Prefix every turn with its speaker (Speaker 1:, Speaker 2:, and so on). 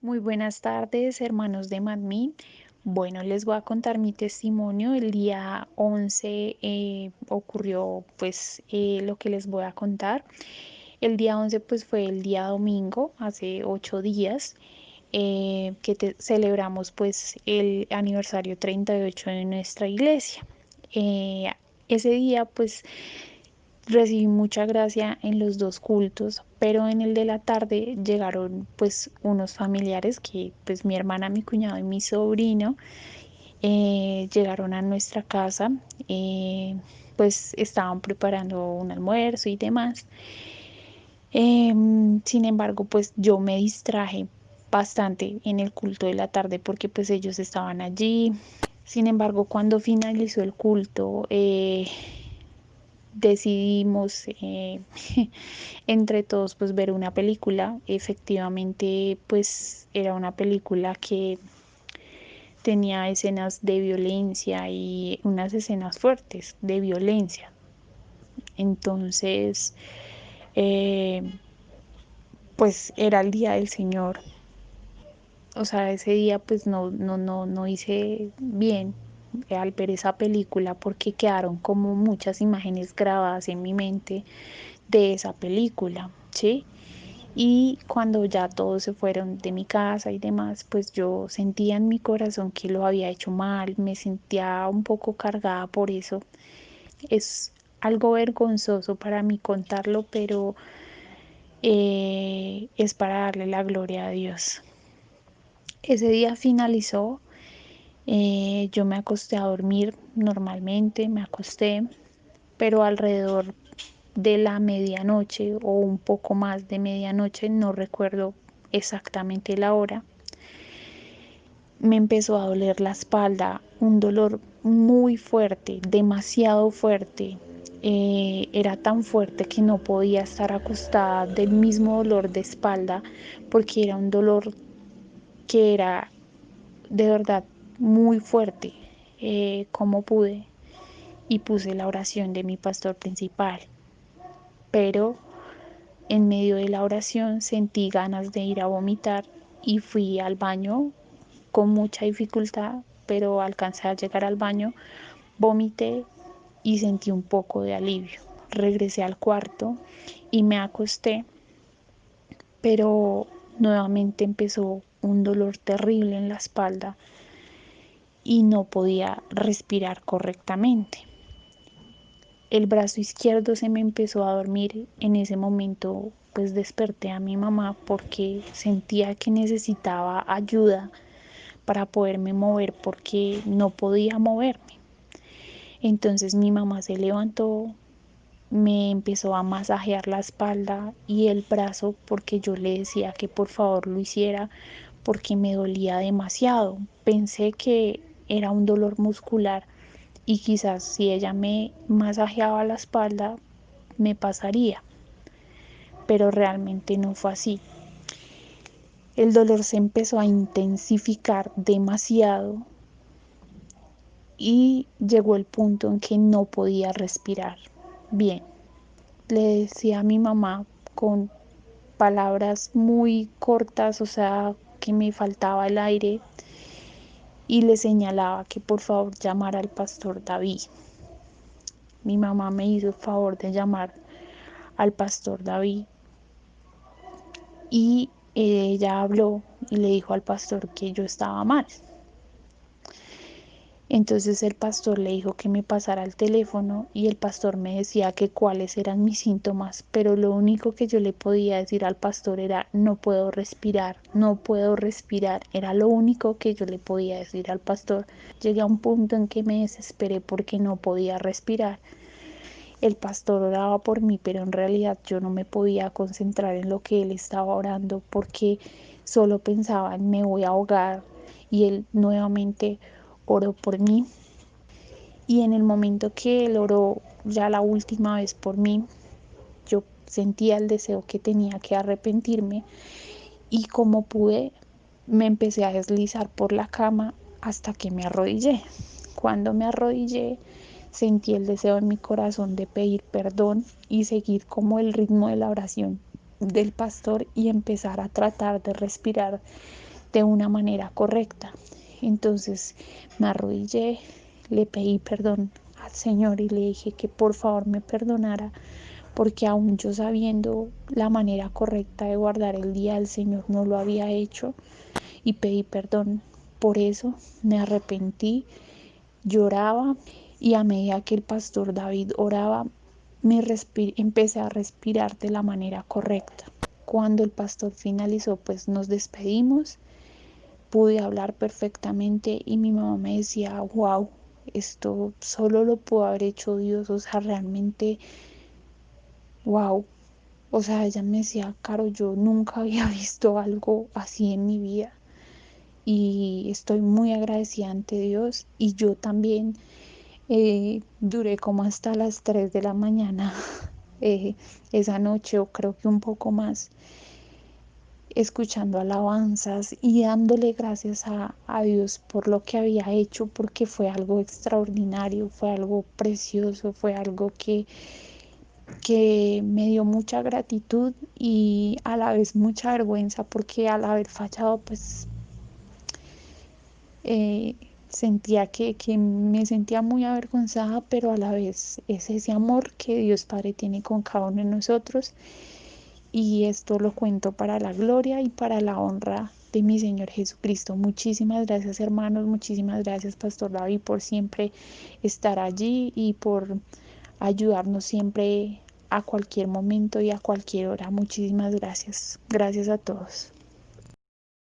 Speaker 1: Muy buenas tardes, hermanos de Madmi. Bueno, les voy a contar mi testimonio. El día 11 eh, ocurrió pues eh, lo que les voy a contar. El día 11 pues fue el día domingo, hace ocho días, eh, que celebramos pues el aniversario 38 de nuestra iglesia. ese día pues recibí mucha gracia en los dos cultos, pero en el de la tarde llegaron pues unos familiares que pues mi hermana, mi cuñado y mi sobrino eh, llegaron a nuestra casa, eh, pues estaban preparando un almuerzo y demás. Em, sin embargo, pues yo me distraje bastante en el culto de la tarde porque pues ellos estaban allí. Sin embargo, cuando finalizó el culto, eh, decidimos eh, entre todos pues ver una película. Efectivamente pues era una película que tenía escenas de violencia y unas escenas fuertes de violencia. Entonces eh, pues era el día del Señor. O sea, ese día pues no, no, no, no hice bien al ver esa película porque quedaron como muchas imágenes grabadas en mi mente de esa película, ¿sí? Y cuando ya todos se fueron de mi casa y demás, pues yo sentía en mi corazón que lo había hecho mal, me sentía un poco cargada por eso. Es algo vergonzoso para mí contarlo, pero eh, es para darle la gloria a Dios. Ese día finalizó eh, yo me acosté a dormir normalmente, me acosté, pero alrededor de la medianoche o un poco más de medianoche, no recuerdo exactamente la hora, me empezó a doler la espalda, un dolor muy fuerte, demasiado fuerte. Eh, era tan fuerte que no podía estar acostada del mismo dolor de espalda porque era un dolor que era de verdad muy fuerte eh, como pude y puse la oración de mi pastor principal. Pero en medio de la oración sentí ganas de ir a vomitar y fui al baño con mucha dificultad, pero alcancé a llegar al baño, vomité y sentí un poco de alivio. Regresé al cuarto y me acosté, pero nuevamente empezó un dolor terrible en la espalda y no podía respirar correctamente. El brazo izquierdo se me empezó a dormir. En ese momento pues desperté a mi mamá porque sentía que necesitaba ayuda para poderme mover porque no podía moverme. Entonces mi mamá se levantó, me empezó a masajear la espalda y el brazo porque yo le decía que por favor lo hiciera porque me dolía demasiado. Pensé que era un dolor muscular y quizás si ella me masajeaba la espalda me pasaría, pero realmente no fue así. El dolor se empezó a intensificar demasiado y llegó el punto en que no podía respirar bien. Le decía a mi mamá con palabras muy cortas, o sea, que me faltaba el aire, y le señalaba que por favor llamara al pastor David. Mi mamá me hizo el favor de llamar al pastor David y ella habló y le dijo al pastor que yo estaba mal. Entonces el pastor le dijo que me pasara el teléfono y el pastor me decía que cuáles eran mis síntomas, pero lo único que yo le podía decir al pastor era no puedo respirar, no puedo respirar, era lo único que yo le podía decir al pastor. Llegué a un punto en que me desesperé porque no podía respirar. El pastor oraba por mí, pero en realidad yo no me podía concentrar en lo que él estaba orando porque solo pensaba en me voy a ahogar y él nuevamente oró por mí. Y en el momento que él oró ya la última vez por mí, yo sentía el deseo que tenía que arrepentirme y como pude me empecé a deslizar por la cama hasta que me arrodillé. Cuando me arrodillé sentí el deseo en mi corazón de pedir perdón y seguir como el ritmo de la oración del pastor y empezar a tratar de respirar de una manera correcta. Entonces me arrodillé, le pedí perdón al Señor y le dije que por favor me perdonara porque aún yo sabiendo la manera correcta de guardar el día el Señor no lo había hecho. Y pedí perdón. Por eso, me arrepentí, lloraba y a medida que el pastor David oraba, me empecé a respirar de la manera correcta. Cuando el pastor finalizó, pues nos despedimos, pude hablar perfectamente y mi mamá me decía, wow, esto solo lo pudo haber hecho Dios, o sea, realmente, wow. O sea, ella me decía, Caro, yo nunca había visto algo así en mi vida y estoy muy agradecida ante Dios y yo también eh, duré como hasta las 3 de la mañana eh, esa noche o creo que un poco más escuchando alabanzas y dándole gracias a, a, Dios por lo que había hecho porque fue algo extraordinario, fue algo precioso, fue algo que, que me dio mucha gratitud y a la vez mucha vergüenza porque al haber fallado pues eh, sentía que, que, me sentía muy avergonzada, pero a la vez es ese amor que Dios Padre tiene con cada uno de nosotros. Y esto lo cuento para la gloria y para la honra de mi Señor Jesucristo. Muchísimas gracias hermanos, muchísimas gracias Pastor David por siempre estar allí y por ayudarnos siempre a cualquier momento y a cualquier hora. Muchísimas gracias. Gracias a todos.